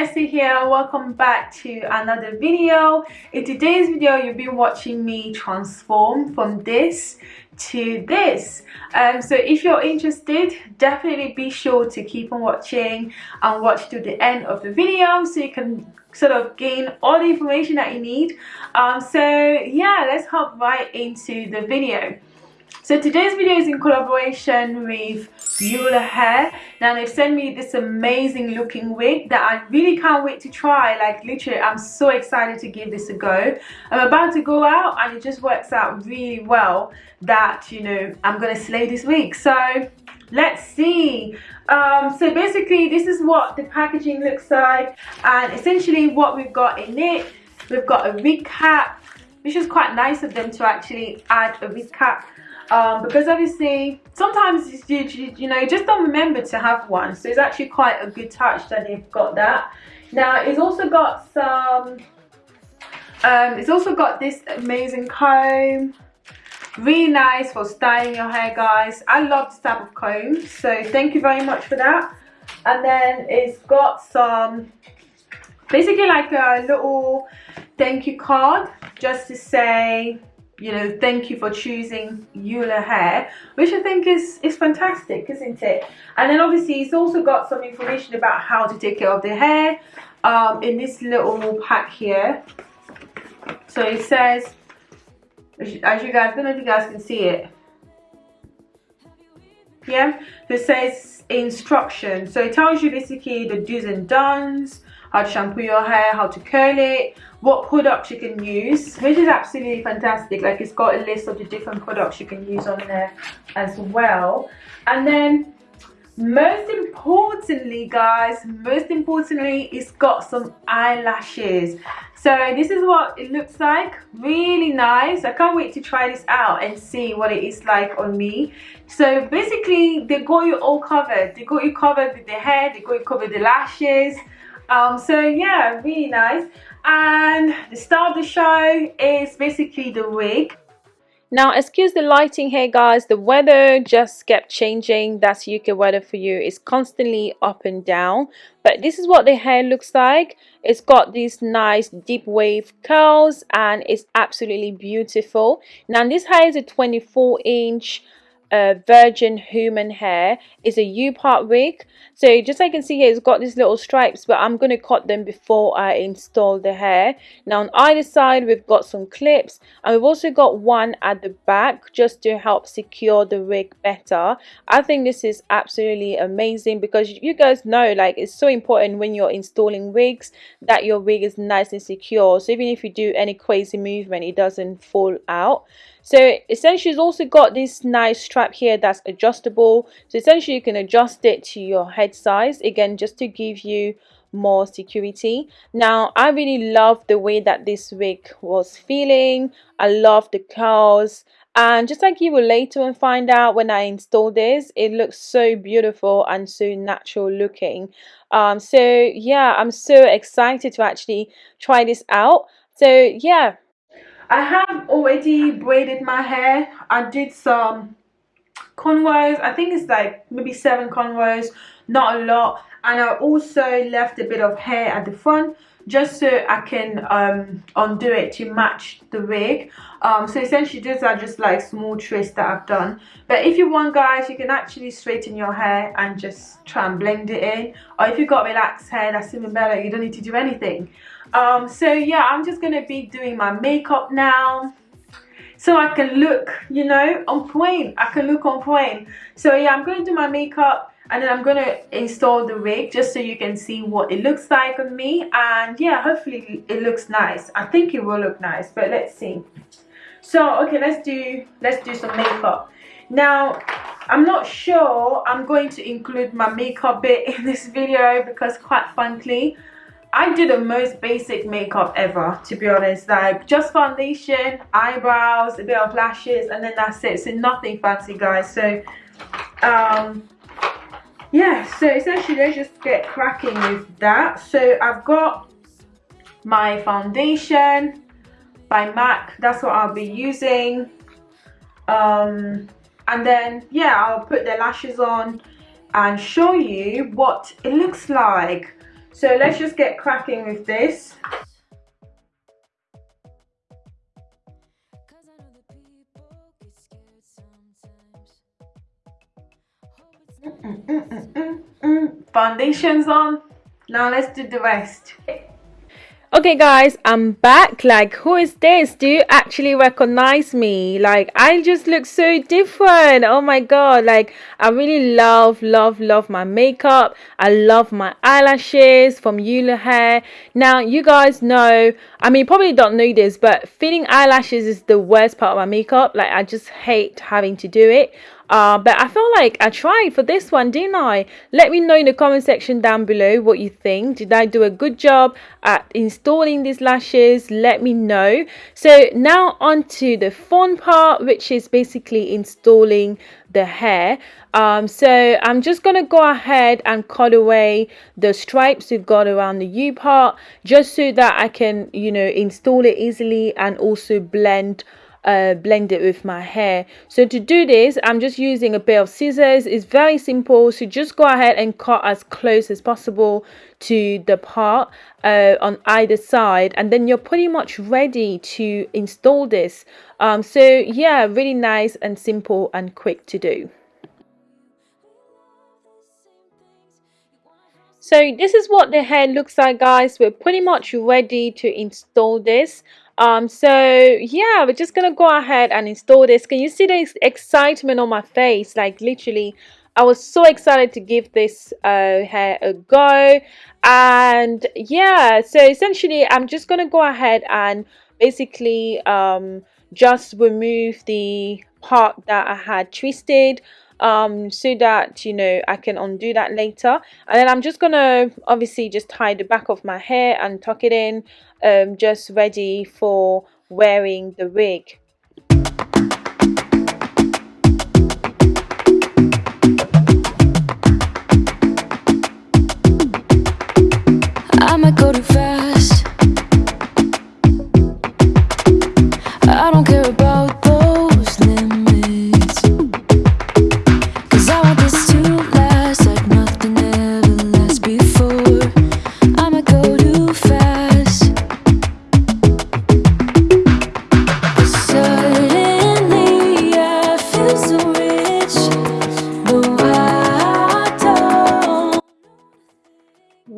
Vanessa here. Welcome back to another video. In today's video you'll be watching me transform from this to this. Um, so if you're interested definitely be sure to keep on watching and watch to the end of the video so you can sort of gain all the information that you need. Um, so yeah let's hop right into the video so today's video is in collaboration with Beulah Hair. Now they've sent me this amazing looking wig that I really can't wait to try. Like literally I'm so excited to give this a go. I'm about to go out and it just works out really well that you know I'm gonna slay this wig. So let's see um, so basically this is what the packaging looks like and essentially what we've got in it we've got a wig cap which is quite nice of them to actually add a wig cap um, because obviously sometimes you, you, you know you just don't remember to have one. So it's actually quite a good touch that they've got that. Now it's also got some um, it's also got this amazing comb. Really nice for styling your hair guys. I love this type of comb. So thank you very much for that. And then it's got some basically like a little thank you card just to say you know thank you for choosing Beulah hair which I think is is fantastic isn't it? And then obviously it's also got some information about how to take care of the hair um, in this little pack here. So it says as you guys I don't know if you guys can see it. Yeah? It says instruction so it tells you basically the do's and don'ts how to shampoo your hair how to curl it what products you can use. Which is absolutely fantastic. Like it's got a list of the different products you can use on there as well. And then most importantly guys most importantly it's got some eyelashes. So this is what it looks like. Really nice. I can't wait to try this out and see what it is like on me. So basically they got you all covered. They got you covered with the hair. They got you covered the lashes um so yeah really nice. And the star of the show is basically the wig. Now excuse the lighting here guys. The weather just kept changing. That's UK weather for you it's constantly up and down. But this is what the hair looks like. It's got these nice deep wave curls and it's absolutely beautiful. Now this hair is a 24 inch uh, virgin human hair. Is a U-part wig so just like you can see here it's got these little stripes but I'm going to cut them before I install the hair. Now on either side we've got some clips and we've also got one at the back just to help secure the wig better. I think this is absolutely amazing because you guys know like it's so important when you're installing wigs that your wig is nice and secure. So even if you do any crazy movement it doesn't fall out. So essentially it's also got this nice strap here that's adjustable. So essentially you can adjust it to your head size again just to give you more security. Now i really love the way that this wig was feeling. I love the curls. And just like you will later and find out when I install this it looks so beautiful and so natural looking. Um, so yeah I'm so excited to actually try this out. So yeah. I have already braided my hair. I did some cornrows. I think it's like maybe seven cornrows, not a lot. And I also left a bit of hair at the front just so I can um, undo it to match the wig. Um, so essentially these are just like small twists that I've done. But if you want guys, you can actually straighten your hair and just try and blend it in. Or if you've got relaxed hair, that's even better. You don't need to do anything um so yeah i'm just gonna be doing my makeup now so i can look you know on point i can look on point so yeah i'm gonna do my makeup and then i'm gonna install the wig just so you can see what it looks like on me. And yeah hopefully it looks nice. I think it will look nice but let's see. So okay let's do let's do some makeup. Now i'm not sure i'm going to include my makeup bit in this video because quite frankly I do the most basic makeup ever to be honest. Like just foundation eyebrows a bit of lashes and then that's it. So nothing fancy guys. So um yeah so essentially let's just get cracking with that. So I've got my foundation by MAC. That's what I'll be using. Um and then yeah I'll put the lashes on and show you what it looks like. So let's just get cracking with this Foundations on. Now let's do the rest. Okay guys i'm back. Like who is this? Do you actually recognize me? Like i just look so different. Oh my god like i really love love love my makeup. I love my eyelashes from Ula hair. Now you guys know i mean probably don't know this but filling eyelashes is the worst part of my makeup. Like i just hate having to do it uh, but I feel like I tried for this one, didn't I? Let me know in the comment section down below what you think. Did I do a good job at installing these lashes? Let me know. So now on to the fun part, which is basically installing the hair. Um, so I'm just going to go ahead and cut away the stripes we've got around the U part just so that I can, you know, install it easily and also blend uh, blend it with my hair. So to do this I'm just using a pair of scissors. It's very simple. So just go ahead and cut as close as possible to the part uh, on either side and then you're pretty much ready to install this. Um, so yeah really nice and simple and quick to do. So this is what the hair looks like guys. We're pretty much ready to install this um so yeah we're just gonna go ahead and install this. Can you see the excitement on my face? Like literally I was so excited to give this uh, hair a go. And yeah so essentially I'm just gonna go ahead and basically um, just remove the part that I had twisted um, so that you know I can undo that later. And then I'm just gonna obviously just tie the back of my hair and tuck it in um, just ready for wearing the wig. Go too fast I don't care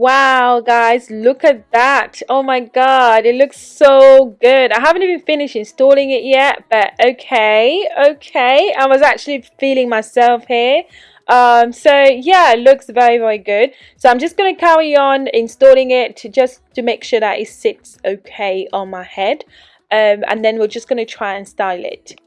wow guys look at that. Oh my god it looks so good. I haven't even finished installing it yet but okay okay. I was actually feeling myself here. Um so yeah it looks very very good. So i'm just going to carry on installing it to just to make sure that it sits okay on my head. Um and then we're just going to try and style it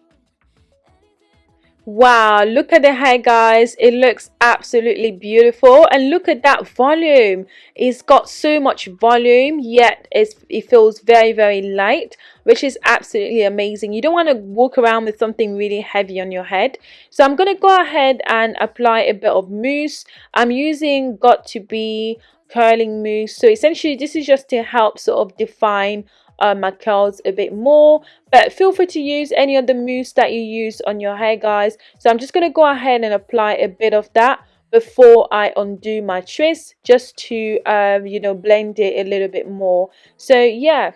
Wow, look at the hair guys. It looks absolutely beautiful. And look at that volume. It's got so much volume, yet it feels very, very light, which is absolutely amazing. You don't want to walk around with something really heavy on your head. So I'm going to go ahead and apply a bit of mousse. I'm using got2b curling mousse. So essentially this is just to help sort of define uh, my curls a bit more but feel free to use any of the mousse that you use on your hair guys. So i'm just going to go ahead and apply a bit of that before I undo my twist just to um, you know blend it a little bit more. So yeah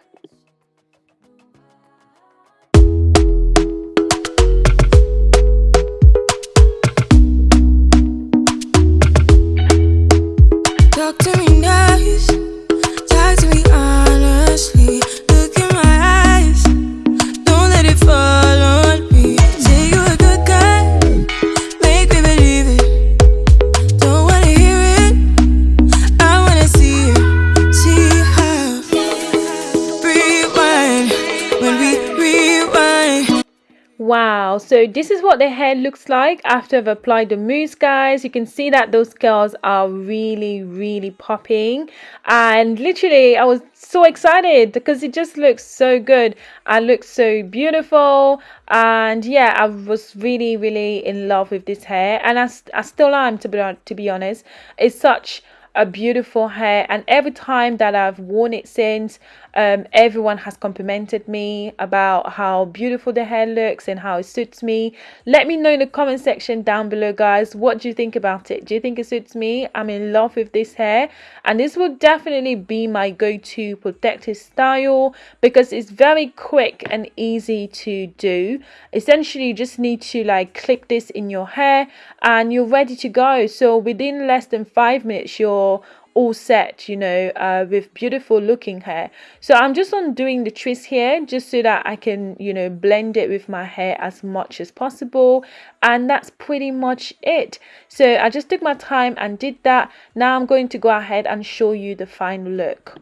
Wow, so this is what the hair looks like after I've applied the mousse guys. You can see that those curls are really, really popping. And literally, I was so excited because it just looks so good. I look so beautiful. And yeah, I was really, really in love with this hair. And I, I still am, to be, to be honest. It's such a beautiful hair and every time that I've worn it since um, everyone has complimented me about how beautiful the hair looks and how it suits me. Let me know in the comment section down below guys. What do you think about it? Do you think it suits me? I'm in love with this hair. And this will definitely be my go-to protective style because it's very quick and easy to do. Essentially you just need to like clip this in your hair and you're ready to go. So within less than five minutes you're all set you know uh, with beautiful looking hair. So I'm just undoing the twist here just so that I can you know blend it with my hair as much as possible. And that's pretty much it. So I just took my time and did that. Now I'm going to go ahead and show you the final look.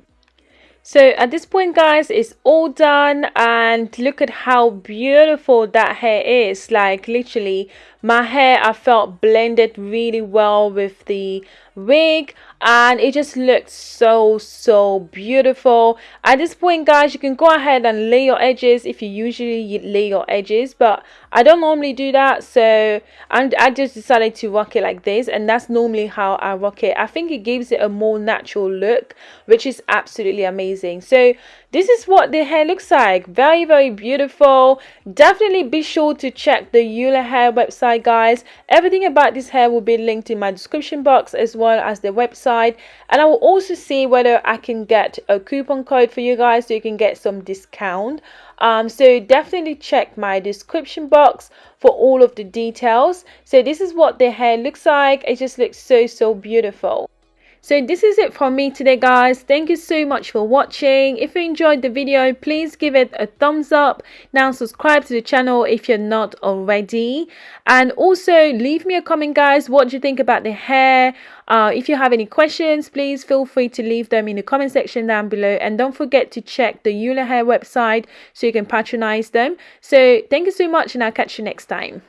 So at this point guys it's all done. And look at how beautiful that hair is. Like literally my hair I felt blended really well with the wig and it just looked so so beautiful. At this point guys you can go ahead and lay your edges if you usually lay your edges but I don't normally do that so and I just decided to rock it like this and that's normally how I rock it. I think it gives it a more natural look which is absolutely amazing. So this is what the hair looks like. Very very beautiful. Definitely be sure to check the Ula hair website guys. Everything about this hair will be linked in my description box as well as the website. And I will also see whether I can get a coupon code for you guys so you can get some discount. Um, so definitely check my description box for all of the details. So this is what the hair looks like. It just looks so so beautiful so this is it from me today guys. Thank you so much for watching. If you enjoyed the video please give it a thumbs up. Now subscribe to the channel if you're not already. And also leave me a comment guys. What do you think about the hair? Uh, if you have any questions please feel free to leave them in the comment section down below. And don't forget to check the Ula hair website so you can patronize them. So thank you so much and i'll catch you next time